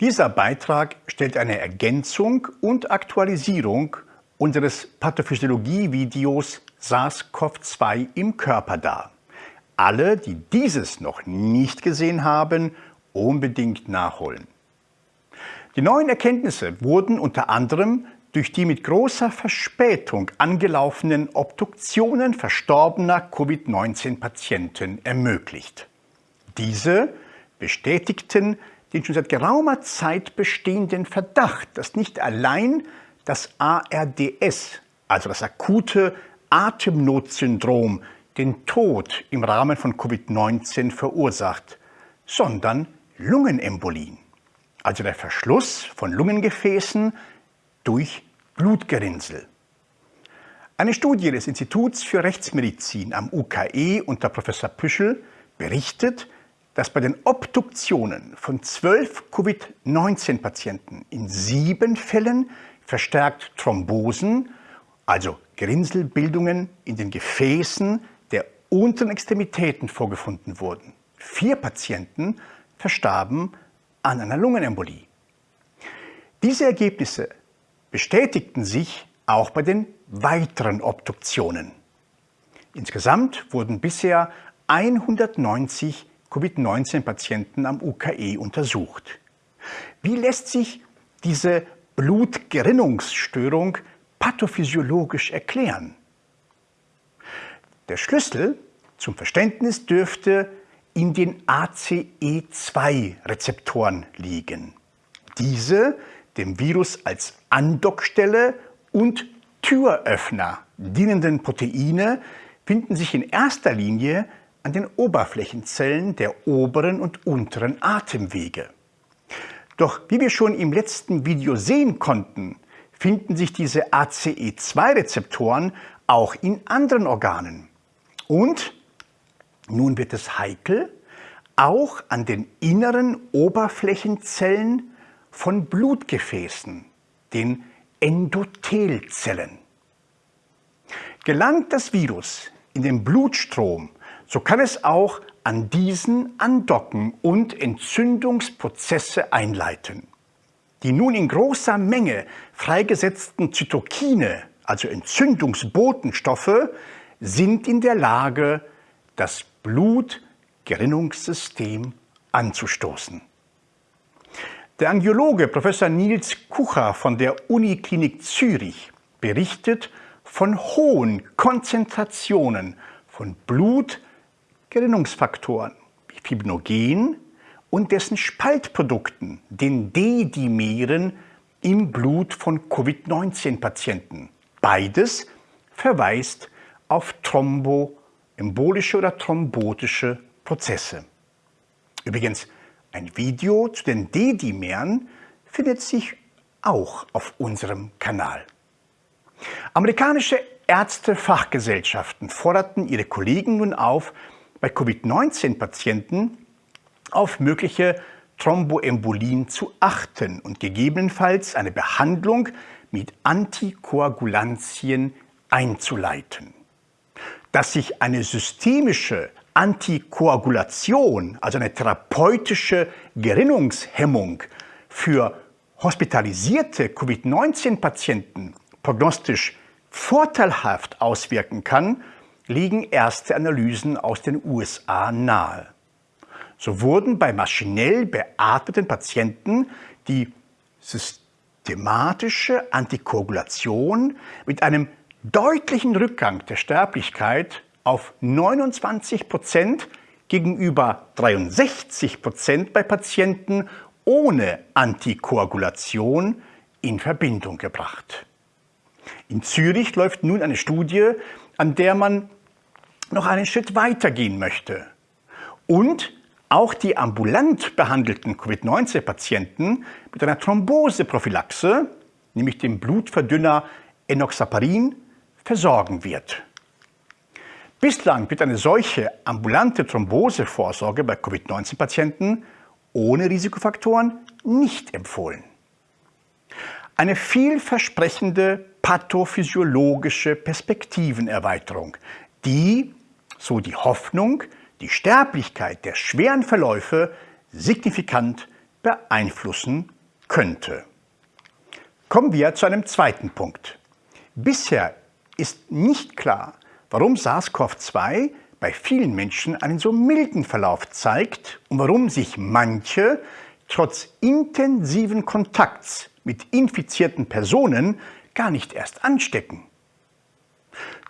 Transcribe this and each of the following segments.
Dieser Beitrag stellt eine Ergänzung und Aktualisierung unseres Pathophysiologie-Videos SARS-CoV-2 im Körper dar. Alle, die dieses noch nicht gesehen haben, unbedingt nachholen. Die neuen Erkenntnisse wurden unter anderem durch die mit großer Verspätung angelaufenen Obduktionen verstorbener Covid-19-Patienten ermöglicht. Diese bestätigten den schon seit geraumer Zeit bestehenden Verdacht, dass nicht allein das ARDS, also das akute Atemnotsyndrom, den Tod im Rahmen von Covid-19 verursacht, sondern Lungenembolien, also der Verschluss von Lungengefäßen durch Blutgerinnsel. Eine Studie des Instituts für Rechtsmedizin am UKE unter Professor Püschel berichtet, dass bei den Obduktionen von zwölf Covid-19-Patienten in sieben Fällen verstärkt Thrombosen, also Gerinnselbildungen in den Gefäßen der unteren Extremitäten vorgefunden wurden. Vier Patienten verstarben an einer Lungenembolie. Diese Ergebnisse bestätigten sich auch bei den weiteren Obduktionen. Insgesamt wurden bisher 190 Covid-19-Patienten am UKE untersucht. Wie lässt sich diese Blutgerinnungsstörung pathophysiologisch erklären? Der Schlüssel zum Verständnis dürfte in den ACE2-Rezeptoren liegen. Diese dem Virus als Andockstelle und Türöffner dienenden Proteine finden sich in erster Linie an den Oberflächenzellen der oberen und unteren Atemwege. Doch wie wir schon im letzten Video sehen konnten, finden sich diese ACE2-Rezeptoren auch in anderen Organen. Und nun wird es heikel, auch an den inneren Oberflächenzellen von Blutgefäßen, den Endothelzellen. Gelangt das Virus in den Blutstrom, so kann es auch an diesen andocken und Entzündungsprozesse einleiten. Die nun in großer Menge freigesetzten Zytokine, also Entzündungsbotenstoffe, sind in der Lage, das Blutgerinnungssystem anzustoßen. Der Angiologe Professor Nils Kucher von der Uniklinik Zürich berichtet von hohen Konzentrationen von Blutgerinnungsfaktoren wie Fibrinogen und dessen Spaltprodukten, den D-Dimeren, im Blut von Covid-19-Patienten. Beides verweist auf thromboembolische oder thrombotische Prozesse. Übrigens, ein Video zu den D-Dimeren findet sich auch auf unserem Kanal. Amerikanische Ärztefachgesellschaften forderten ihre Kollegen nun auf, bei Covid-19-Patienten auf mögliche Thromboembolien zu achten und gegebenenfalls eine Behandlung mit Antikoagulantien einzuleiten. Dass sich eine systemische Antikoagulation, also eine therapeutische Gerinnungshemmung für hospitalisierte Covid-19-Patienten prognostisch vorteilhaft auswirken kann, liegen erste Analysen aus den USA nahe. So wurden bei maschinell beatmeten Patienten die systematische Antikoagulation mit einem deutlichen Rückgang der Sterblichkeit auf 29 Prozent gegenüber 63 Prozent bei Patienten ohne Antikoagulation in Verbindung gebracht. In Zürich läuft nun eine Studie, an der man noch einen Schritt weiter gehen möchte und auch die ambulant behandelten Covid-19-Patienten mit einer Thromboseprophylaxe, nämlich dem Blutverdünner Enoxaparin, versorgen wird. Bislang wird eine solche ambulante Thrombosevorsorge bei Covid-19-Patienten ohne Risikofaktoren nicht empfohlen. Eine vielversprechende pathophysiologische Perspektivenerweiterung, die, so die Hoffnung, die Sterblichkeit der schweren Verläufe signifikant beeinflussen könnte. Kommen wir zu einem zweiten Punkt. Bisher ist nicht klar, warum SARS-CoV-2 bei vielen Menschen einen so milden Verlauf zeigt und warum sich manche trotz intensiven Kontakts mit infizierten Personen gar nicht erst anstecken.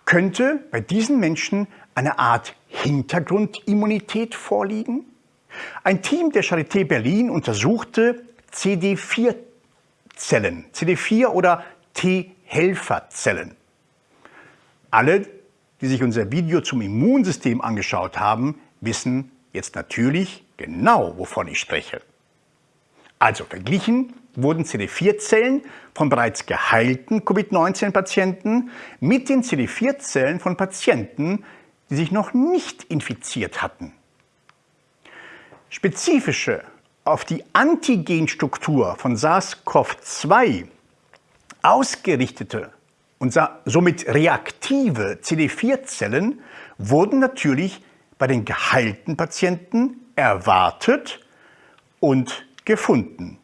Könnte bei diesen Menschen eine Art Hintergrundimmunität vorliegen? Ein Team der Charité Berlin untersuchte CD4-Zellen, CD4 oder T-Helferzellen. Alle, die sich unser Video zum Immunsystem angeschaut haben, wissen jetzt natürlich genau, wovon ich spreche. Also verglichen wurden CD4-Zellen von bereits geheilten Covid-19-Patienten mit den CD4-Zellen von Patienten, die sich noch nicht infiziert hatten. Spezifische, auf die Antigenstruktur von SARS-CoV-2 ausgerichtete und somit reaktive CD4-Zellen wurden natürlich bei den geheilten Patienten erwartet und gefunden.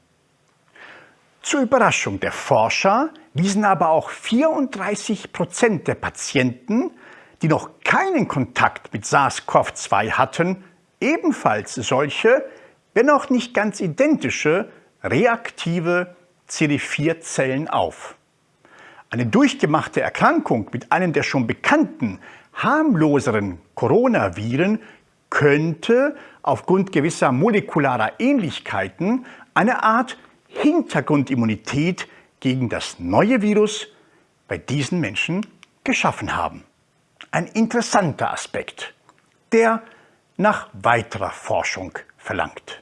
Zur Überraschung der Forscher wiesen aber auch 34 Prozent der Patienten, die noch keinen Kontakt mit SARS-CoV-2 hatten, ebenfalls solche, wenn auch nicht ganz identische, reaktive CD4-Zellen auf. Eine durchgemachte Erkrankung mit einem der schon bekannten, harmloseren Coronaviren könnte aufgrund gewisser molekularer Ähnlichkeiten eine Art Hintergrundimmunität gegen das neue Virus bei diesen Menschen geschaffen haben. Ein interessanter Aspekt, der nach weiterer Forschung verlangt.